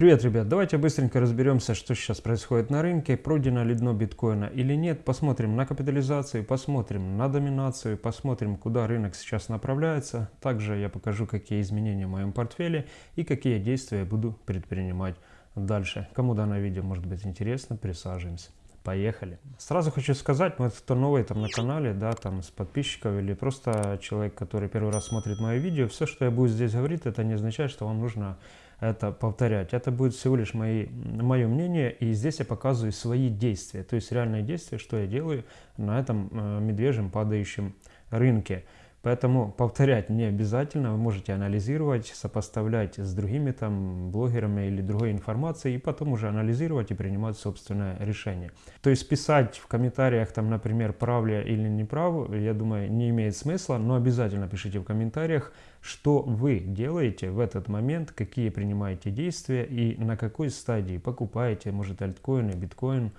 Привет, ребят! Давайте быстренько разберемся, что сейчас происходит на рынке, пройдено ли дно биткоина или нет. Посмотрим на капитализацию, посмотрим на доминацию, посмотрим, куда рынок сейчас направляется. Также я покажу, какие изменения в моем портфеле и какие действия буду предпринимать дальше. Кому данное видео может быть интересно, присаживаемся. Поехали. Сразу хочу сказать, вот кто новый там на канале, да, там с подписчиков или просто человек, который первый раз смотрит мое видео, все, что я буду здесь говорить, это не означает, что вам нужно это повторять. Это будет всего лишь мои, мое мнение, и здесь я показываю свои действия, то есть реальные действия, что я делаю на этом э, медвежьем падающем рынке. Поэтому повторять не обязательно, вы можете анализировать, сопоставлять с другими там блогерами или другой информацией, и потом уже анализировать и принимать собственное решение. То есть писать в комментариях, там, например, прав ли или не прав, я думаю, не имеет смысла, но обязательно пишите в комментариях, что вы делаете в этот момент, какие принимаете действия и на какой стадии покупаете, может, альткоины, биткоин,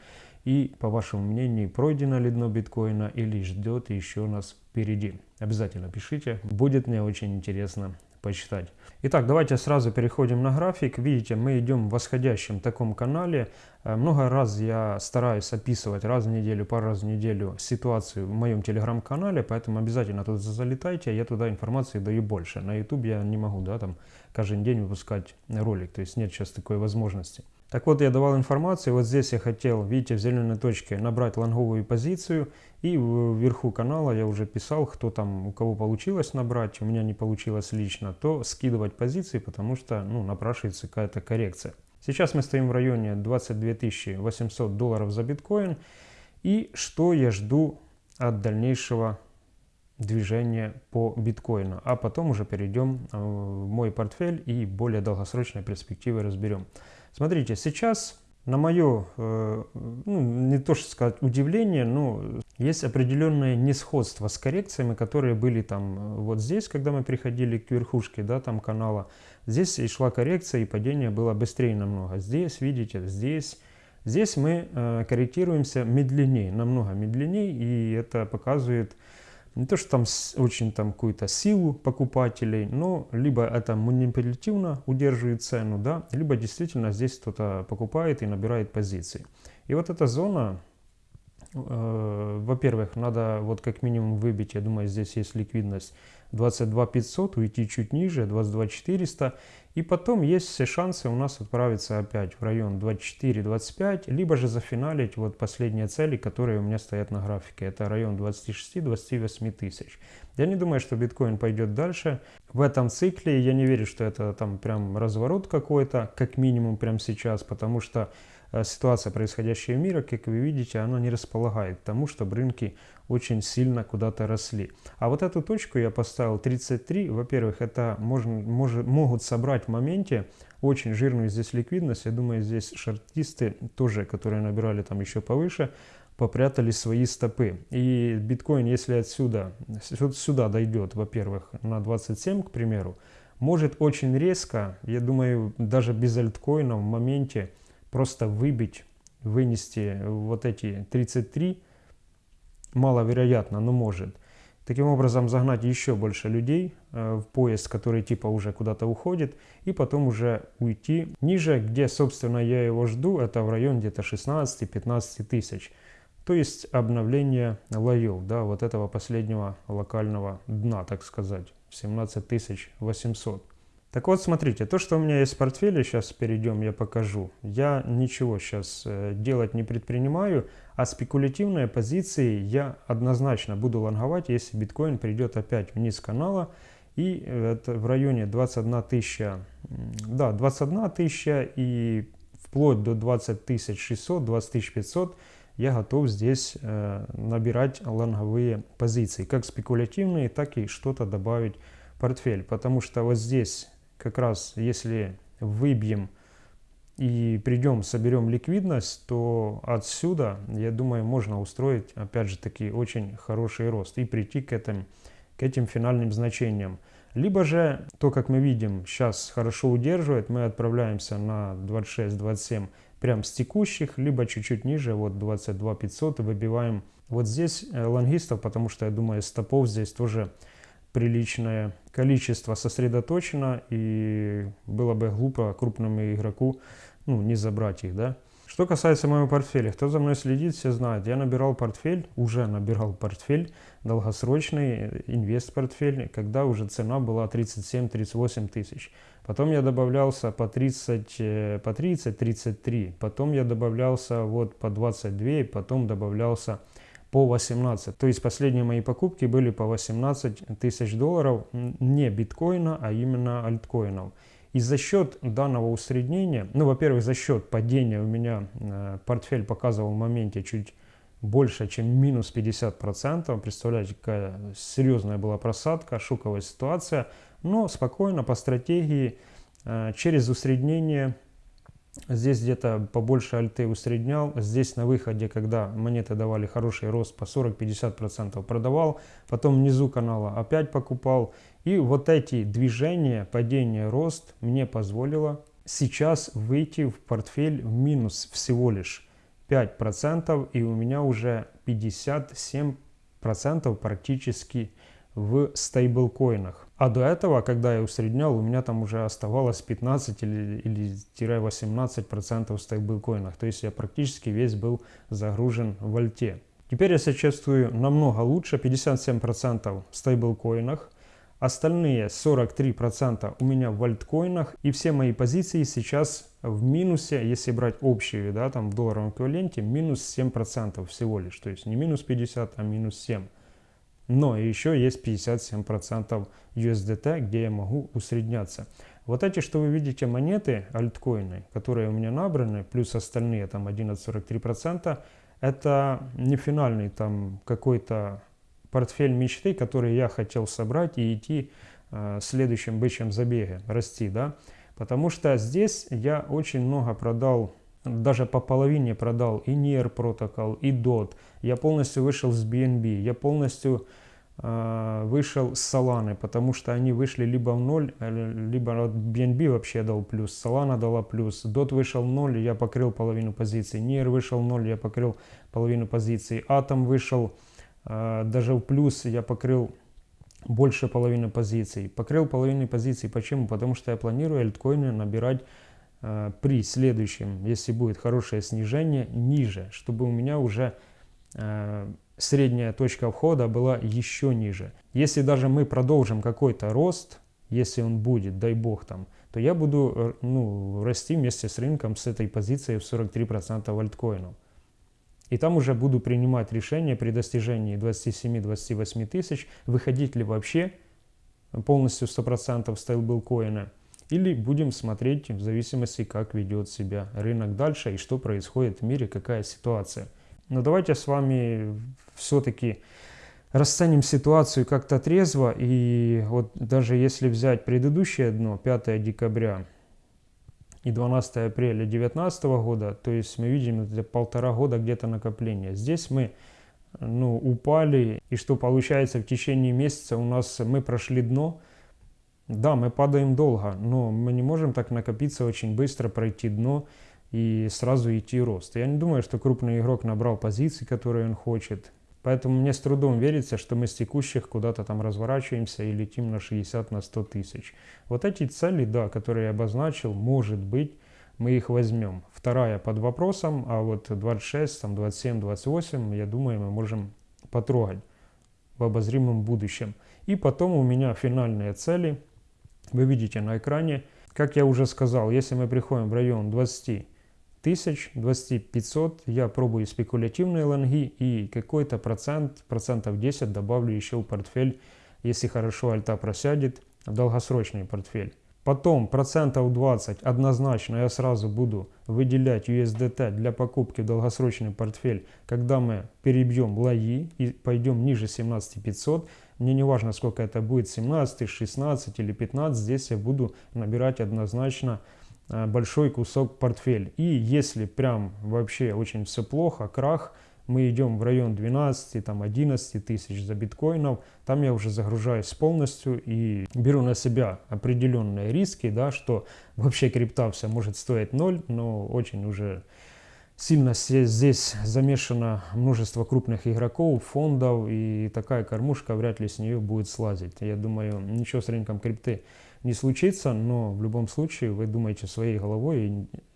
и, по вашему мнению, пройдено ли дно биткоина или ждет еще нас впереди. Обязательно пишите, будет мне очень интересно почитать. Итак, давайте сразу переходим на график. Видите, мы идем в восходящем таком канале. Э, много раз я стараюсь описывать раз в неделю, пару раз в неделю ситуацию в моем телеграм-канале, поэтому обязательно туда залетайте, я туда информации даю больше. На YouTube я не могу, да, там каждый день выпускать ролик, то есть нет сейчас такой возможности. Так вот, я давал информацию, вот здесь я хотел, видите, в зеленой точке набрать лонговую позицию, и вверху канала я уже писал, кто там, у кого получилось набрать, у меня не получилось лично, то скидывать позиции, потому что, ну, напрашивается какая-то коррекция. Сейчас мы стоим в районе 22 800 долларов за биткоин, и что я жду от дальнейшего движения по биткоину, а потом уже перейдем э, в мой портфель и более долгосрочные перспективы разберем. Смотрите, сейчас на мое, э, ну, не то что сказать удивление, но есть определенное несходство с коррекциями, которые были там э, вот здесь, когда мы приходили к верхушке, да, там канала. Здесь и шла коррекция, и падение было быстрее намного. Здесь, видите, здесь, здесь мы э, корректируемся медленнее, намного медленнее, и это показывает не то, что там очень там какую-то силу покупателей, но либо это манипулятивно удерживает цену, да, либо действительно здесь кто-то покупает и набирает позиции. И вот эта зона, э, во-первых, надо вот как минимум выбить, я думаю, здесь есть ликвидность 22 500, уйти чуть ниже, 22 400. И потом есть все шансы у нас отправиться опять в район 24-25, либо же зафиналить вот последние цели, которые у меня стоят на графике. Это район 26-28 тысяч. Я не думаю, что биткоин пойдет дальше. В этом цикле я не верю, что это там прям разворот какой-то, как минимум прямо сейчас, потому что Э, ситуация, происходящая в мире, как вы видите, она не располагает к тому, чтобы рынки очень сильно куда-то росли. А вот эту точку я поставил 33. Во-первых, это можно, может, могут собрать в моменте очень жирную здесь ликвидность. Я думаю, здесь шартисты тоже, которые набирали там еще повыше, попрятали свои стопы. И биткоин, если отсюда сюда дойдет, во-первых, на 27, к примеру, может очень резко, я думаю, даже без альткоина в моменте просто выбить, вынести вот эти 33 маловероятно, но может. Таким образом загнать еще больше людей э, в поезд, который типа уже куда-то уходит, и потом уже уйти ниже, где, собственно, я его жду, это в район где-то 16-15 тысяч. То есть обновление лоев, да, вот этого последнего локального дна, так сказать, 17 800. Так вот, смотрите, то, что у меня есть в портфеле, сейчас перейдем, я покажу. Я ничего сейчас э, делать не предпринимаю, а спекулятивные позиции я однозначно буду лонговать, если биткоин придет опять вниз канала. И это в районе 21 тысяча, да, 21 тысяча и вплоть до 20 тысяч 600, 20 тысяч 500 я готов здесь э, набирать лонговые позиции, как спекулятивные, так и что-то добавить в портфель. Потому что вот здесь как раз если выбьем и придем, соберем ликвидность, то отсюда, я думаю, можно устроить, опять же таки, очень хороший рост и прийти к этим, к этим финальным значениям. Либо же, то, как мы видим, сейчас хорошо удерживает, мы отправляемся на 26-27 прям с текущих, либо чуть-чуть ниже, вот 22 500 выбиваем вот здесь э, лонгистов, потому что, я думаю, стопов здесь тоже приличное количество сосредоточено, и было бы глупо крупному игроку ну, не забрать их, да. Что касается моего портфеля, кто за мной следит, все знают, я набирал портфель, уже набирал портфель, долгосрочный инвест-портфель, когда уже цена была 37-38 тысяч. Потом я добавлялся по 30, э, по 30, 33, потом я добавлялся вот по 22, потом добавлялся по 18. То есть последние мои покупки были по 18 тысяч долларов не биткоина, а именно альткоинов. И за счет данного усреднения, ну, во-первых, за счет падения у меня э, портфель показывал в моменте чуть больше, чем минус 50%. Представляете, какая серьезная была просадка, шоковая ситуация. Но спокойно, по стратегии, э, через усреднение Здесь где-то побольше альты усреднял. Здесь на выходе, когда монеты давали хороший рост по 40-50% продавал. Потом внизу канала опять покупал. И вот эти движения, падение, рост мне позволило сейчас выйти в портфель в минус всего лишь 5%. И у меня уже 57% практически в стейблкоинах. А до этого, когда я усреднял, у меня там уже оставалось 15 или, или 18% в стейблкоинах. То есть я практически весь был загружен в альте. Теперь я себя чувствую намного лучше, 57% в стейблкоинах. Остальные 43% у меня в альткоинах. И все мои позиции сейчас в минусе, если брать общие, да, там в долларовом эквиваленте, минус 7% всего лишь. То есть не минус 50, а минус 7%. Но еще есть 57% USDT, где я могу усредняться. Вот эти, что вы видите, монеты, альткоины, которые у меня набраны, плюс остальные там 11,43%, это не финальный там какой-то портфель мечты, который я хотел собрать и идти э, в следующем бычьем забеге, расти, да. Потому что здесь я очень много продал даже по половине продал и NIR протокол, и DOT. Я полностью вышел с BNB, я полностью э, вышел с Solana, потому что они вышли либо в ноль, э, либо от BNB вообще дал плюс, Solana дала плюс, DOT вышел в ноль, я покрыл половину позиций, NIR вышел в ноль, я покрыл половину позиций, Atom вышел э, даже в плюс, я покрыл больше половины позиций. Покрыл половину позиций. Почему? Потому что я планирую альткоины набирать при следующем, если будет хорошее снижение, ниже, чтобы у меня уже э, средняя точка входа была еще ниже. Если даже мы продолжим какой-то рост, если он будет, дай бог там, то я буду э, ну, расти вместе с рынком с этой позиции в 43% альткоинов. И там уже буду принимать решение при достижении 27-28 тысяч, выходить ли вообще полностью 100% стейблкоина или будем смотреть в зависимости, как ведет себя рынок дальше и что происходит в мире, какая ситуация. Но давайте с вами все-таки расценим ситуацию как-то трезво. И вот даже если взять предыдущее дно, 5 декабря и 12 апреля 2019 года, то есть мы видим это полтора года где-то накопления. Здесь мы ну, упали, и что получается в течение месяца у нас мы прошли дно, да, мы падаем долго, но мы не можем так накопиться очень быстро, пройти дно и сразу идти рост. Я не думаю, что крупный игрок набрал позиции, которые он хочет. Поэтому мне с трудом верится, что мы с текущих куда-то там разворачиваемся и летим на 60, на 100 тысяч. Вот эти цели, да, которые я обозначил, может быть, мы их возьмем. Вторая под вопросом, а вот 26, там 27, 28, я думаю, мы можем потрогать в обозримом будущем. И потом у меня финальные цели – вы видите на экране. Как я уже сказал, если мы приходим в район 20 тысяч, 20 500, я пробую спекулятивные лонги и какой-то процент, процентов 10 добавлю еще в портфель, если хорошо альта просядет, в долгосрочный портфель. Потом процентов 20 однозначно я сразу буду выделять USDT для покупки в долгосрочный портфель, когда мы перебьем лои и пойдем ниже 17500. Мне не важно, сколько это будет, 17, 16 или 15, здесь я буду набирать однозначно э, большой кусок портфель. И если прям вообще очень все плохо, крах, мы идем в район 12, там 11 тысяч за биткоинов, там я уже загружаюсь полностью и беру на себя определенные риски, да, что вообще крипта вся может стоить 0, но очень уже сильно здесь замешано множество крупных игроков, фондов, и такая кормушка вряд ли с нее будет слазить. Я думаю, ничего с рынком крипты не случится, но в любом случае вы думаете своей головой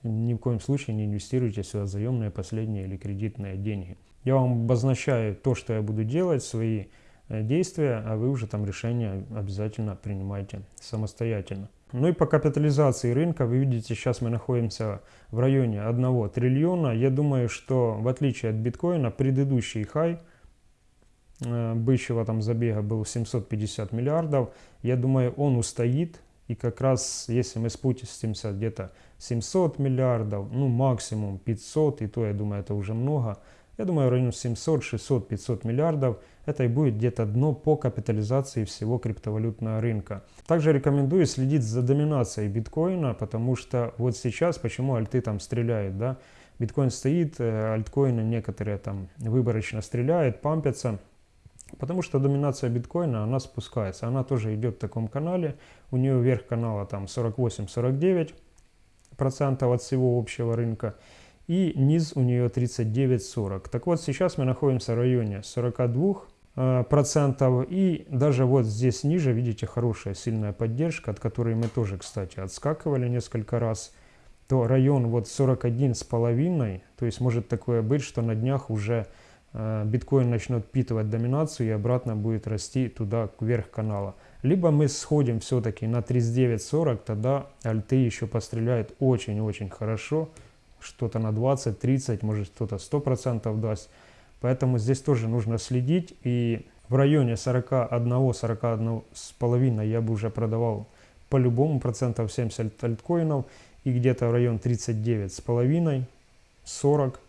и ни в коем случае не инвестируйте сюда заемные последние или кредитные деньги. Я вам обозначаю то, что я буду делать, свои э, действия, а вы уже там решения обязательно принимайте самостоятельно. Ну и по капитализации рынка, вы видите, сейчас мы находимся в районе 1 триллиона. Я думаю, что в отличие от биткоина, предыдущий хай бычьего там забега был 750 миллиардов. Я думаю, он устоит. И как раз если мы спустимся где-то 700 миллиардов, ну максимум 500, и то я думаю это уже много, я думаю, в районе 700, 600, 500 миллиардов. Это и будет где-то дно по капитализации всего криптовалютного рынка. Также рекомендую следить за доминацией биткоина, потому что вот сейчас, почему альты там стреляют, да? Биткоин стоит, э, альткоины некоторые там выборочно стреляют, пампятся. Потому что доминация биткоина, она спускается. Она тоже идет в таком канале. У нее верх канала там 48-49% от всего общего рынка и низ у нее 39-40. Так вот, сейчас мы находимся в районе 42 э, процентов и даже вот здесь ниже видите хорошая сильная поддержка от которой мы тоже кстати отскакивали несколько раз то район вот 41 с половиной то есть может такое быть что на днях уже биткоин начнет впитывать доминацию и обратно будет расти туда вверх канала либо мы сходим все-таки на 39-40 тогда альты еще постреляют очень-очень хорошо что-то на 20, 30, может кто-то 100% даст. Поэтому здесь тоже нужно следить. И в районе 41, 41 с половиной я бы уже продавал по-любому процентов 70 альткоинов. И где-то в район 39 с половиной, 40.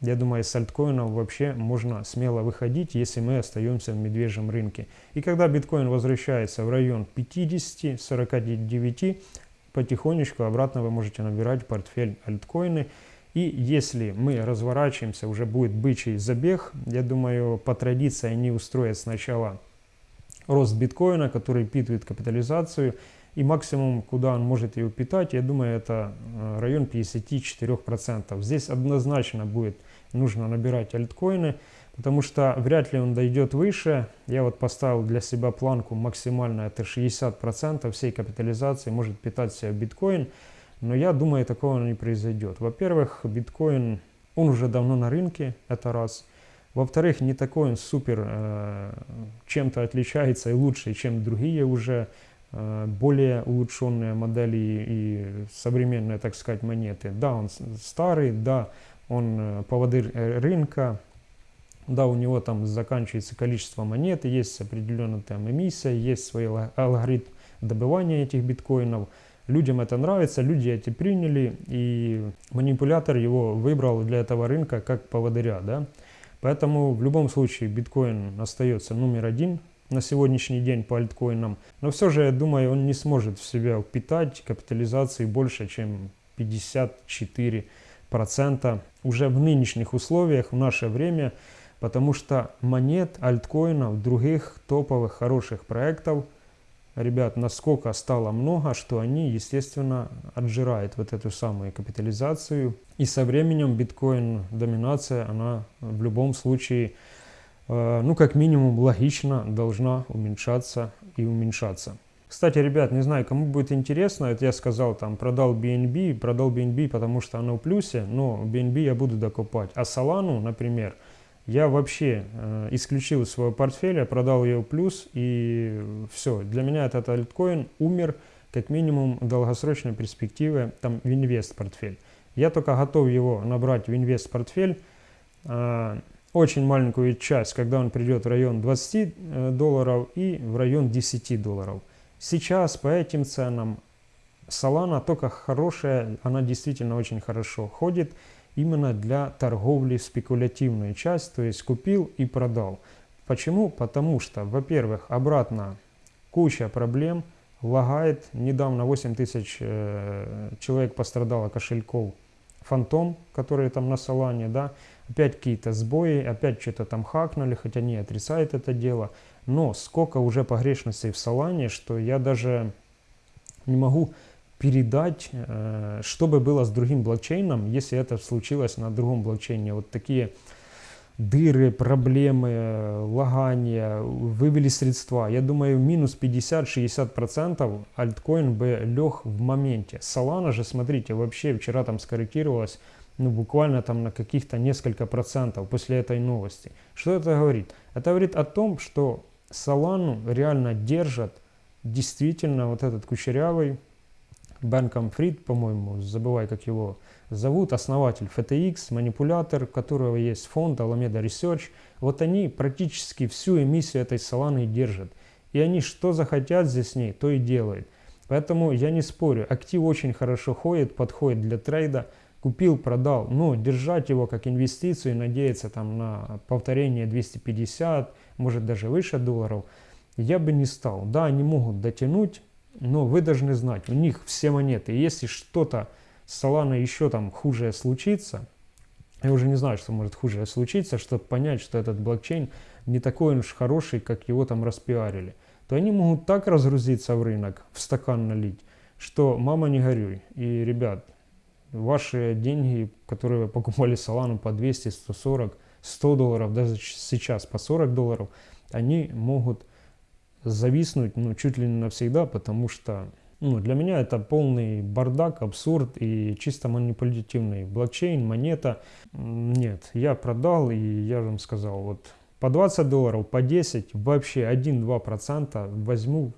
Я думаю, с альткоинов вообще можно смело выходить, если мы остаемся в медвежьем рынке. И когда биткоин возвращается в район 50, 49, потихонечку обратно вы можете набирать портфель альткоины. И если мы разворачиваемся, уже будет бычий забег, я думаю, по традиции они устроят сначала рост биткоина, который питывает капитализацию, и максимум, куда он может ее питать, я думаю, это э, район 54%. Здесь однозначно будет нужно набирать альткоины, потому что вряд ли он дойдет выше. Я вот поставил для себя планку максимально, это 60% всей капитализации может питать себя биткоин. Но я думаю, такого не произойдет. Во-первых, биткоин, он уже давно на рынке, это раз. Во-вторых, не такой он супер э, чем-то отличается и лучше, чем другие уже э, более улучшенные модели и современные, так сказать, монеты. Да, он старый, да, он э, поводырь э, рынка, да, у него там заканчивается количество монет, есть определенная там эмиссия, есть свой алгоритм добывания этих биткоинов. Людям это нравится, люди эти приняли, и манипулятор его выбрал для этого рынка как поводыря. Да? Поэтому в любом случае биткоин остается номер один на сегодняшний день по альткоинам. Но все же, я думаю, он не сможет в себя впитать капитализации больше, чем 54% уже в нынешних условиях, в наше время, потому что монет, альткоинов, других топовых хороших проектов, ребят, насколько стало много, что они, естественно, отжирают вот эту самую капитализацию. И со временем биткоин доминация, она в любом случае, э, ну как минимум логично должна уменьшаться и уменьшаться. Кстати, ребят, не знаю, кому будет интересно, это я сказал, там, продал BNB, продал BNB, потому что оно в плюсе, но BNB я буду докупать. А Solana, например, я вообще э, исключил из своего портфеля, продал ее в плюс, и все. Для меня этот альткоин умер, как минимум, в долгосрочной перспективе, там, в инвест-портфель. Я только готов его набрать в инвест-портфель, э, очень маленькую часть, когда он придет в район 20 э, долларов и в район 10 долларов. Сейчас по этим ценам Solana только хорошая, она действительно очень хорошо ходит именно для торговли спекулятивную часть, то есть купил и продал. Почему? Потому что, во-первых, обратно куча проблем, лагает. Недавно 8 тысяч э, человек пострадало кошельков Фантом, которые там на Солане, да, опять какие-то сбои, опять что-то там хакнули, хотя не отрицает это дело. Но сколько уже погрешностей в Солане, что я даже не могу передать, э, что бы было с другим блокчейном, если это случилось на другом блокчейне. Вот такие дыры, проблемы, лагания, вывели средства. Я думаю, минус 50-60% альткоин бы лег в моменте. Solana же, смотрите, вообще вчера там скорректировалась ну, буквально там на каких-то несколько процентов после этой новости. Что это говорит? Это говорит о том, что Solana реально держат действительно вот этот кучерявый Бенком Фрид, по-моему, забывай, как его зовут, основатель FTX, манипулятор, которого есть фонд Alameda Research. Вот они практически всю эмиссию этой Solana держат. И они что захотят здесь с ней, то и делают. Поэтому я не спорю, актив очень хорошо ходит, подходит для трейда. Купил, продал, но держать его как инвестицию и надеяться там на повторение 250, может даже выше долларов, я бы не стал. Да, они могут дотянуть, но вы должны знать, у них все монеты. Если что-то с Solana еще там хуже случится, я уже не знаю, что может хуже случиться, чтобы понять, что этот блокчейн не такой уж хороший, как его там распиарили, то они могут так разгрузиться в рынок, в стакан налить, что мама не горюй. И, ребят, ваши деньги, которые вы покупали Solana по 200, 140, 100 долларов, даже сейчас по 40 долларов, они могут зависнуть ну, чуть ли не навсегда, потому что ну, для меня это полный бардак, абсурд и чисто манипулятивный блокчейн, монета. Нет, я продал и я вам сказал, вот по 20 долларов, по 10, вообще 1-2% возьму,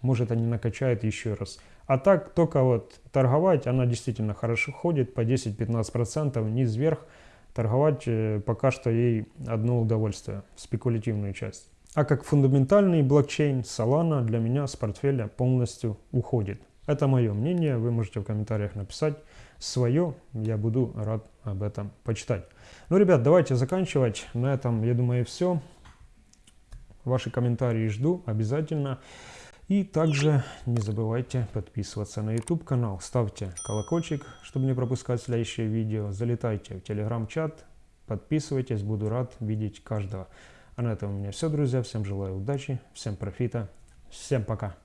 может они накачают еще раз. А так только вот торговать, она действительно хорошо ходит, по 10-15%, вниз-вверх. Торговать э, пока что ей одно удовольствие, спекулятивную часть. А как фундаментальный блокчейн Solana для меня с портфеля полностью уходит. Это мое мнение, вы можете в комментариях написать свое, я буду рад об этом почитать. Ну, ребят, давайте заканчивать. На этом, я думаю, все. Ваши комментарии жду обязательно. И также не забывайте подписываться на YouTube канал, ставьте колокольчик, чтобы не пропускать следующие видео, залетайте в телеграм-чат, подписывайтесь, буду рад видеть каждого. А на этом у меня все, друзья. Всем желаю удачи, всем профита, всем пока.